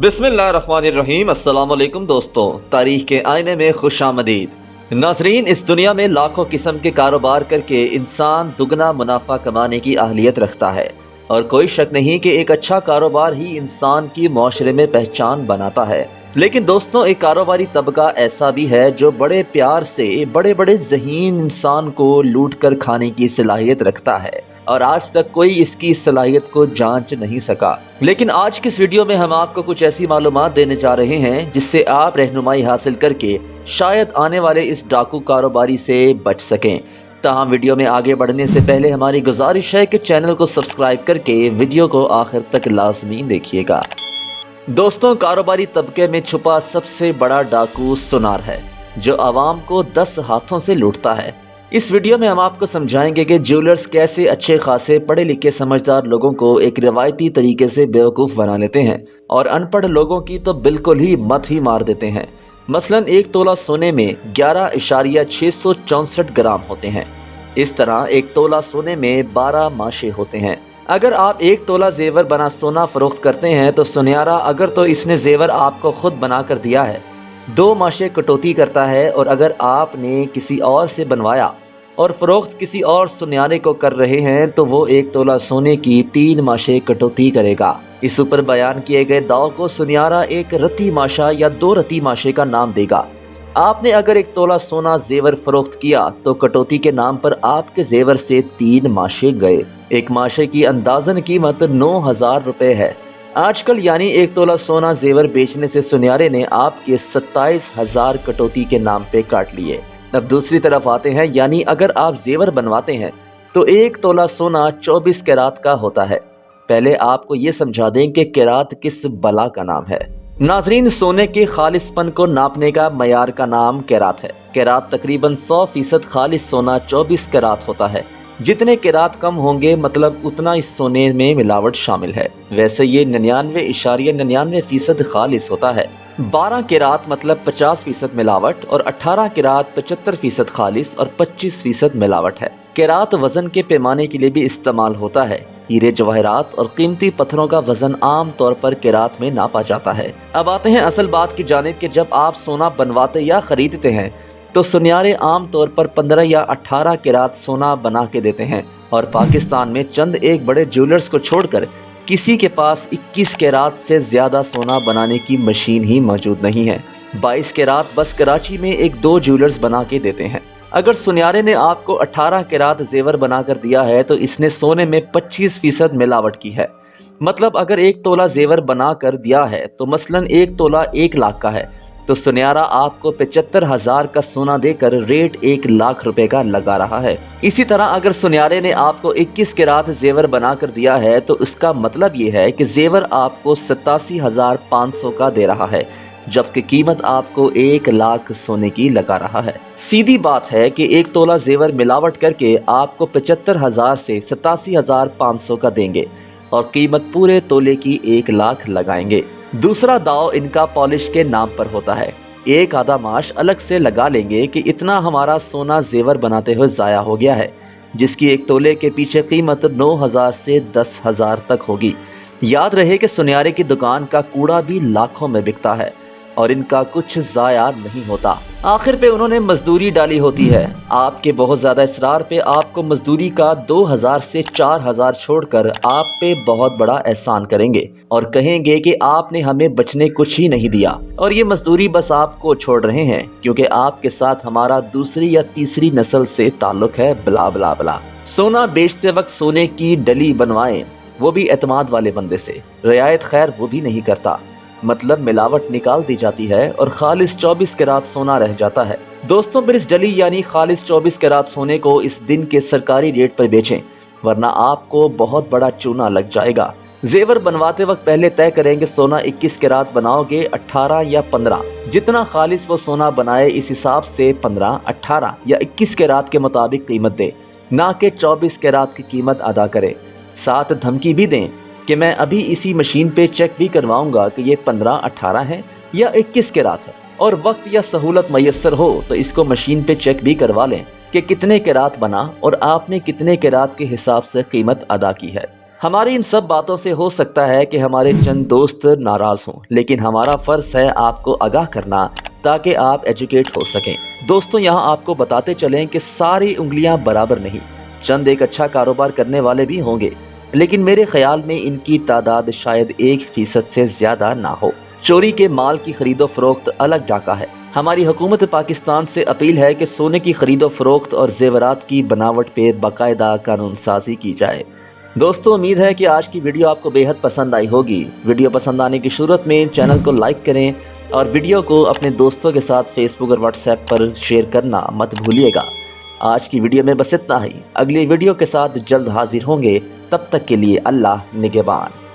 بسم اللہ الرحمن الرحیم۔ السلام علیکم دوستو۔ تاریخ کے آئینے میں خوش آمدید۔ ناظرین، اس دنیا میں لاکھوں قسم کے کاروبار کر کے انسان دگنا، منافع کمانے کی اہلیت رکھتا ہے۔ اور کوئی شک نہیں کہ ایک اچھا کاروبار ہی انسان کی معاشرے میں پہچان بناتا ہے۔ لیکن دوستوں ایک کاروباری طبقہ ایسا بھی ہے جو بڑے پیار سے، بڑے بڑے ذہین انسان کو لوٹ کر کھانے کی صلاحیت رکھتا ہے۔ اور آج تک کوئی اس کی صلاحیت کو جانچ نہیں سکا۔ لیکن آج کی اس ویڈیو میں ہم آپ کو کچھ ایسی معلومات دینے جا رہے ہیں جس سے آپ رہنمائی حاصل کر کے شاید آنے والے اس ڈاکو کاروباری سے بچ سکیں۔ تاہم، ویڈیو میں آگے بڑھنے سے پہلے ہماری گزارش ہے کہ چینل کو سبسکرائب کر کے ویڈیو کو آخر تک لازمی دیکھیے گا۔ دوستوں، کاروباری طبقے میں چھپا سب سے بڑا ڈاکو سنار ہے، جو عوام کو دس ہاتھوں سے لوٹتا ہے۔ اس ویڈیو میں ہم آپ کو سمجھائیں گے کہ جیولرز کیسے اچھے خاصے پڑھے لکھے سمجھدار لوگوں کو ایک روایتی طریقے سے بیوقوف بنا لیتے ہیں اور ان پڑھ لوگوں کی تو بالکل ہی مت ہی مار دیتے ہیں۔ مثلا ایک تولہ سونے میں گیارہ اشاریہ چھ سو چونسٹھ گرام ہوتے ہیں۔ اس طرح ایک تولہ سونے میں بارہ ماشے ہوتے ہیں۔ اگر آپ ایک تولہ زیور بنا سونا فروخت کرتے ہیں تو سنیارا اگر تو اس نے زیور آپ کو خود بنا کر دیا ہے۔ دو ماشے کٹوتی کرتا ہے اور اگر آپ نے کسی اور سے بنوایا اور فروخت کسی اور سنیارے کو کر رہے ہیں تو وہ ایک تولہ سونے کی تین ماشے کٹوتی کرے گا۔ اس اوپر بیان کیے گئے داؤ کو سنیارا ایک رتی ماشا یا دو رتی ماشے کا نام دے گا۔ آپ نے اگر ایک تولہ سونا زیور فروخت کیا تو کٹوتی کے نام پر آپ کے زیور سے تین ماشے گئے۔ ایک ماشے کی اندازن قیمت نو ہزار روپے ہے۔ آج کل یعنی ایک تولہ سونا زیور بیچنے سے سنیارے نے آپ کے ستائیس ہزار کٹوتی کے نام پہ کاٹ لیے۔ اب دوسری طرف آتے ہیں یعنی اگر آپ زیور بنواتے ہیں، تو ایک تولہ سونا چوبیس کیرات کا ہوتا ہے۔ پہلے آپ کو یہ سمجھا دیں کہ کیرات کس بلا کا نام ہے۔ ناظرین، سونے کے خالص پن کو ناپنے کا معیار کا نام کیرات ہے۔ کیرات تقریباً سو فیصد خالص سونا چوبیس کیرات ہوتا ہے۔ جتنے کیرات کم ہوں گے مطلب اتنا اس سونے میں ملاوٹ شامل ہے۔ ویسے یہ ننانوے اشاریہ ننانوے فیصد خالص ہوتا ہے۔ بارہ کیرات مطلب پچاس فیصد ملاوٹ اور اٹھارہ کیرات پچہتر فیصد خالص اور پچیس فیصد ملاوٹ ہے۔ کیرات وزن کے پیمانے کے لیے بھی استعمال ہوتا ہے۔ ہیرے جواہرات اور قیمتی پتھروں کا وزن عام طور پر کیرات میں ناپا جاتا ہے۔ اب آتے ہیں اصل بات کی جانب کہ جب آپ سونا بنواتے یا خریدتے ہیں، تو سنیارے عام طور پر پندرہ یا اٹھارہ کیرات سونا بنا کے دیتے ہیں اور پاکستان میں چند ایک بڑے جیولرز کو چھوڑ کر کسی کے پاس اکیس کیرات سے زیادہ سونا بنانے کی مشین ہی موجود نہیں ہے۔ بائیس کیرات بس کراچی میں ایک دو جیولرز بنا کے دیتے ہیں۔ اگر سنیارے نے آپ کو اٹھارہ کیرات زیور بنا کر دیا ہے تو اس نے سونے میں پچیس فیصد ملاوٹ کی ہے۔ مطلب اگر ایک تولہ زیور بنا کر دیا ہے تو مثلا ایک تولہ ایک لاکھ کا ہے۔ تو سنیارا آپ کو پچہتر ہزار کا سونا دے کر ریٹ ایک لاکھ روپے کا لگا رہا ہے۔ اسی طرح اگر سنیارے نے آپ کو اکیس کے رات زیور بنا کر دیا ہے تو اس کا مطلب یہ ہے کہ زیور آپ کو ستاسی ہزار پانچ سو کا دے رہا ہے، جبکہ قیمت آپ کو ایک لاکھ سونے کی لگا رہا ہے۔ سیدھی بات ہے کہ ایک تولہ زیور ملاوٹ کر کے آپ کو پچہتر ہزار سے ستاسی ہزار پانچ سو کا دیں گے اور قیمت پورے تولے کی ایک لاکھ لگائیں گے۔ دوسرا داؤ ان کا پالش کے نام پر ہوتا ہے۔ ایک آدھا معاش الگ سے لگا لیں گے کہ اتنا ہمارا سونا زیور بناتے ہوئے ضائع ہو گیا ہے، جس کی ایک تولے کے پیچھے قیمت نو ہزار سے دس ہزار تک ہوگی۔ یاد رہے کہ سنیارے کی دکان کا کوڑا بھی لاکھوں میں بکتا ہے اور ان کا کچھ ضائع نہیں ہوتا۔ آخر پہ انہوں نے مزدوری ڈالی ہوتی ہے۔ آپ کے بہت زیادہ اصرار پہ آپ کو مزدوری کا دو ہزار سے چار ہزار چھوڑ کر آپ پہ بہت بڑا احسان کریں گے اور کہیں گے کہ آپ نے ہمیں بچنے کچھ ہی نہیں دیا۔ اور یہ مزدوری بس آپ کو چھوڑ رہے ہیں کیونکہ آپ کے ساتھ ہمارا دوسری یا تیسری نسل سے تعلق ہے، بلا بلا بلا۔ سونا بیچتے وقت سونے کی ڈلی بنوائیں، وہ بھی اعتماد والے بندے سے۔ رعایت خیر وہ بھی نہیں کرتا۔ مطلب ملاوٹ نکال دی جاتی ہے اور خالص چوبیس کے رات سونا رہ جاتا ہے۔ دوستوں پھر اس ڈلی یعنی خالص چوبیس کے رات سونے کو اس دن کے سرکاری ریٹ پر بیچیں، ورنہ آپ کو بہت بڑا چونا لگ جائے گا۔ زیور بنواتے وقت پہلے طے کریں گے سونا اکیس کے رات بناؤ گے اٹھارہ یا پندرہ۔ جتنا خالص وہ سونا بنائے اس حساب سے پندرہ، اٹھارہ یا اکیس کے رات کے مطابق قیمت دے، نہ کہ چوبیس کے رات کی قیمت ادا کرے۔ ساتھ دھمکی بھی دیں۔ کہ میں ابھی اسی مشین پہ چیک بھی کرواؤں گا کہ یہ پندرہ اٹھارہ ہے یا اکیس کے رات ہے اور وقت یا سہولت میسر ہو تو اس کو مشین پہ چیک بھی کروا لیں کہ کتنے کے رات بنا اور آپ نے کتنے کے رات کے حساب سے قیمت ادا کی ہے۔ ہماری ان سب باتوں سے ہو سکتا ہے کہ ہمارے چند دوست ناراض ہوں، لیکن ہمارا فرض ہے آپ کو آگاہ کرنا تاکہ آپ ایجوکیٹ ہو سکیں۔ دوستوں، یہاں آپ کو بتاتے چلیں کہ ساری انگلیاں برابر نہیں۔ چند ایک اچھا کاروبار کرنے والے بھی ہوں گے۔ لیکن میرے خیال میں ان کی تعداد شاید ایک فیصد سے زیادہ نہ ہو۔ چوری کے مال کی خرید و فروخت الگ ڈاکہ ہے۔ ہماری حکومت پاکستان سے اپیل ہے کہ سونے کی خرید و فروخت اور زیورات کی بناوٹ پہ باقاعدہ قانون سازی کی جائے۔ دوستو، امید ہے کہ آج کی ویڈیو آپ کو بے حد پسند آئی ہوگی۔ ویڈیو پسند آنے کی صورت میں چینل کو لائک کریں اور ویڈیو کو اپنے دوستوں کے ساتھ فیس بک اور واٹس ایپ پر شیئر کرنا مت بھولیے گا۔ آج کی ویڈیو میں بس اتنا ہی۔ اگلی ویڈیو کے ساتھ جلد حاضر ہوں گے۔ تب تک کے لیے اللہ نگبان